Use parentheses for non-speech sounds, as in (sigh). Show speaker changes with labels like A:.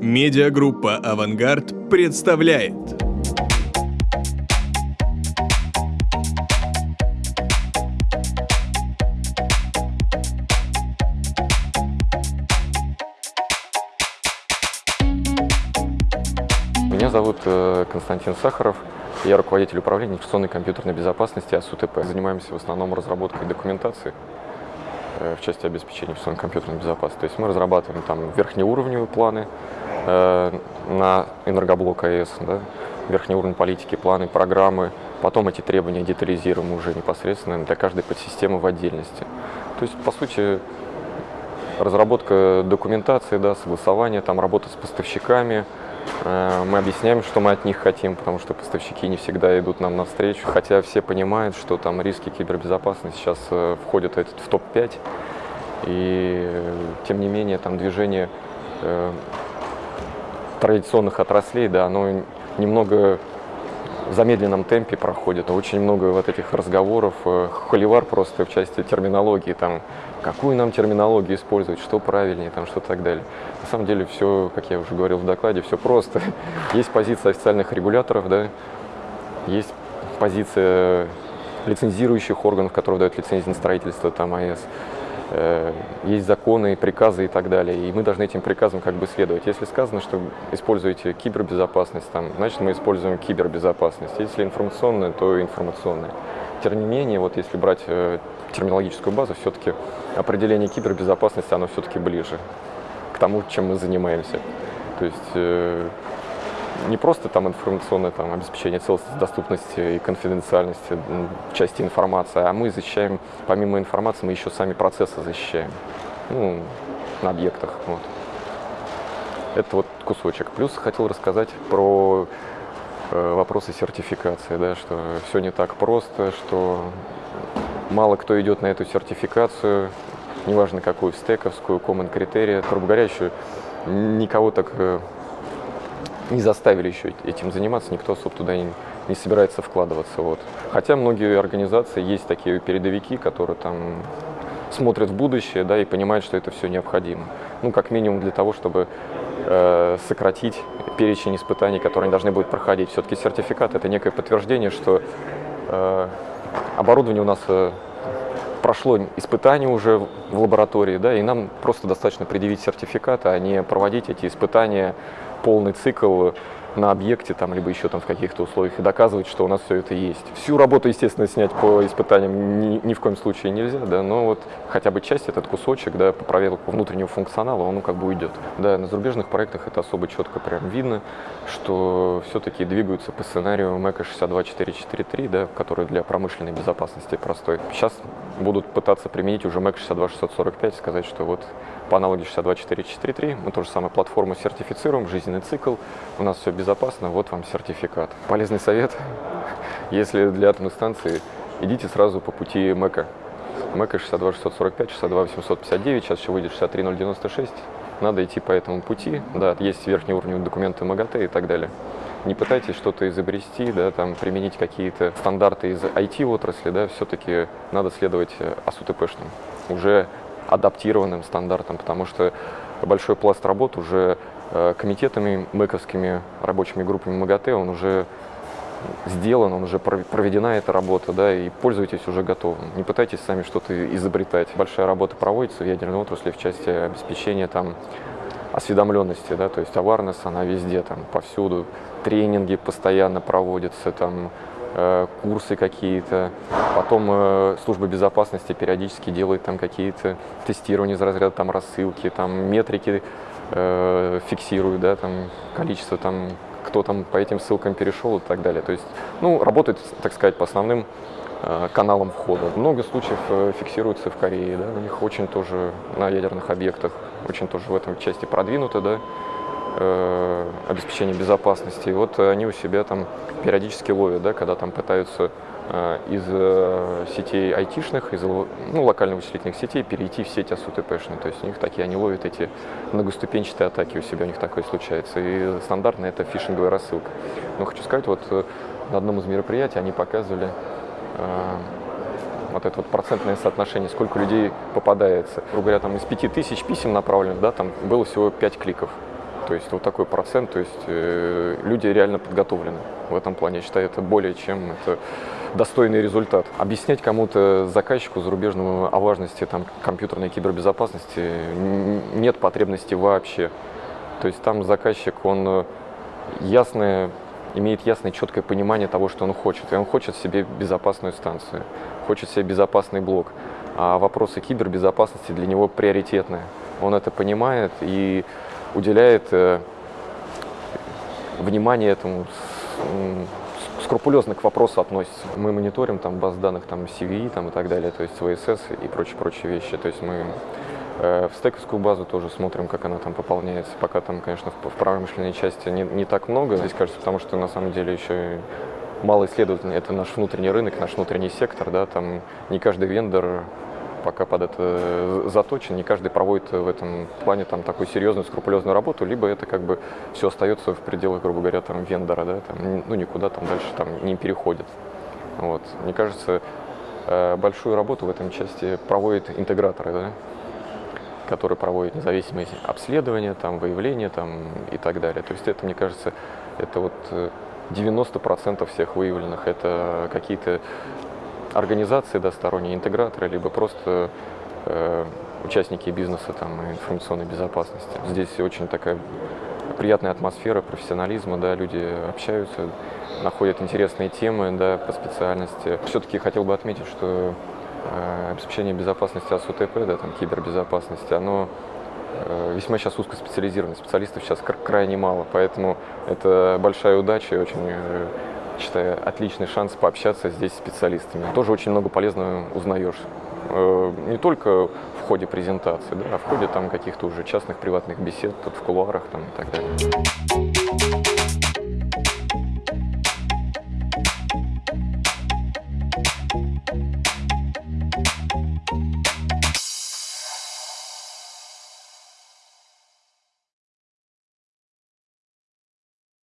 A: Медиагруппа «Авангард» представляет.
B: Меня зовут э, Константин Сахаров. Я руководитель управления информационной компьютерной безопасности АСУТП. Занимаемся в основном разработкой документации в части обеспечения информационной компьютерной безопасности. То есть мы разрабатываем там верхнеуровневые планы э, на энергоблок АЭС, да, верхний уровень политики, планы, программы. Потом эти требования детализируем уже непосредственно для каждой подсистемы в отдельности. То есть, по сути, разработка документации, да, согласование, там, работа с поставщиками, Э, мы объясняем, что мы от них хотим, потому что поставщики не всегда идут нам навстречу, хотя все понимают, что там риски кибербезопасности сейчас э, входят в топ-5, и тем не менее там движение э, традиционных отраслей, да, оно немного в замедленном темпе проходит. Очень много вот этих разговоров, э, холивар просто в части терминологии, там, какую нам терминологию использовать, что правильнее, там, что так далее. На самом деле все, как я уже говорил в докладе, все просто. (laughs) Есть позиция официальных регуляторов, да, есть позиция лицензирующих органов, которые дают лицензии на строительство, там, АЭС. Э, есть законы, приказы и так далее, и мы должны этим приказам как бы следовать. Если сказано, что используете кибербезопасность, там, значит мы используем кибербезопасность. Если информационная, то информационная. Тем не менее, вот если брать э, терминологическую базу, все-таки определение кибербезопасности, оно все-таки ближе к тому, чем мы занимаемся. То есть э, не просто там информационное там, обеспечение целостности, доступности и конфиденциальности части информации, а мы защищаем, помимо информации, мы еще сами процессы защищаем ну, на объектах. Вот. Это вот кусочек. Плюс хотел рассказать про э, вопросы сертификации, да, что все не так просто, что мало кто идет на эту сертификацию, неважно какую, стековскую, common критерия. Грубо говоря, еще никого так э, не заставили еще этим заниматься, никто особо туда не, не собирается вкладываться. Вот. Хотя многие организации, есть такие передовики, которые там смотрят в будущее да, и понимают, что это все необходимо. Ну, как минимум для того, чтобы э, сократить перечень испытаний, которые они должны будут проходить. Все-таки сертификат – это некое подтверждение, что э, оборудование у нас э, прошло испытание уже в лаборатории, да, и нам просто достаточно предъявить сертификат, а не проводить эти испытания полный цикл на объекте, там, либо еще там в каких-то условиях, и доказывать, что у нас все это есть. Всю работу, естественно, снять по испытаниям ни, ни в коем случае нельзя, да, но вот хотя бы часть, этот кусочек, да, по проверке внутреннего функционала, он ну, как бы уйдет. Да, на зарубежных проектах это особо четко прям видно, что все-таки двигаются по сценарию МЭКа 62443, да, который для промышленной безопасности простой. Сейчас будут пытаться применить уже МЭК 62645, сказать, что вот по аналогии 62443 мы тоже самую платформу сертифицируем, жизненный цикл, у нас все безопасно, вот вам сертификат. Полезный совет, (laughs) если для атомной станции, идите сразу по пути МЭКа. МЭКа 62645, 62859, сейчас еще выйдет 63096. Надо идти по этому пути, да, есть верхний уровень документы МАГАТЭ и так далее. Не пытайтесь что-то изобрести, да, там, применить какие-то стандарты из IT-отрасли, да, все-таки надо следовать э, АСУТПшным, уже адаптированным стандартам, потому что большой пласт работ уже Э, комитетами мэковскими рабочими группами МАГАТЭ, он уже сделан, он уже проведена эта работа, да, и пользуйтесь уже готовым. Не пытайтесь сами что-то изобретать. Большая работа проводится в ядерной отрасли в части обеспечения там осведомленности, да, то есть awareness, она везде, там, повсюду. Тренинги постоянно проводятся, там, э, курсы какие-то. Потом э, служба безопасности периодически делает там какие-то тестирования из разряда там рассылки, там метрики э, фиксируют, да, там количество там, кто там по этим ссылкам перешел и так далее. То есть, ну, работает, так сказать, по основным э, каналам входа. Много случаев э, фиксируется в Корее, да, у них очень тоже на ядерных объектах, очень тоже в этом части продвинуто, да, э, обеспечение безопасности. И вот они у себя там периодически ловят, да, когда там пытаются Э, из э, сетей айтишных, из ну, локально вычислительных сетей перейти в сеть АСУТПшную. То есть у них такие, они ловят эти многоступенчатые атаки, у себя у них такое случается. И стандартно это фишинговая рассылка. Но хочу сказать, вот э, на одном из мероприятий они показывали э, вот это вот процентное соотношение, сколько людей попадается. Грубо говоря, там из 5000 писем направленных, да, там было всего 5 кликов. То есть вот такой процент, то есть э, люди реально подготовлены. В этом плане, я считаю, это более чем это достойный результат. Объяснять кому-то заказчику зарубежному о важности там, компьютерной кибербезопасности нет потребности вообще. То есть там заказчик, он э, ясное, имеет ясное, четкое понимание того, что он хочет. И он хочет себе безопасную станцию, хочет себе безопасный блок. А вопросы кибербезопасности для него приоритетные. Он это понимает и уделяет э, внимание этому, скрупулезно к вопросу относится. Мы мониторим там баз данных там CVE там, и так далее, то есть VSS и прочие-прочие вещи. То есть мы э, в стековскую базу тоже смотрим, как она там пополняется. Пока там, конечно, в, промышленной части не, не так много, здесь кажется, потому что на самом деле еще мало исследовательный. Это наш внутренний рынок, наш внутренний сектор, да, там не каждый вендор пока под это заточен, не каждый проводит в этом плане там такую серьезную, скрупулезную работу, либо это как бы все остается в пределах, грубо говоря, там вендора, да, там, ну никуда там дальше там не переходит. Вот. Мне кажется, э, большую работу в этом части проводят интеграторы, да, которые проводят независимые обследования, там, выявления там, и так далее. То есть это, мне кажется, это вот 90% э, всех выявленных, это какие-то организации, да, сторонние интеграторы, либо просто э, участники бизнеса там, информационной безопасности. Здесь очень такая приятная атмосфера профессионализма, да, люди общаются, находят интересные темы да, по специальности. Все-таки хотел бы отметить, что э, обеспечение безопасности АСУТП, да, там, кибербезопасности, оно э, весьма сейчас узкоспециализировано, специалистов сейчас крайне мало, поэтому это большая удача и очень э, считаю, отличный шанс пообщаться здесь с специалистами. Тоже очень много полезного узнаешь. Э, не только в ходе презентации, да, а в ходе там каких-то уже частных приватных бесед, тут в кулуарах там, и так далее.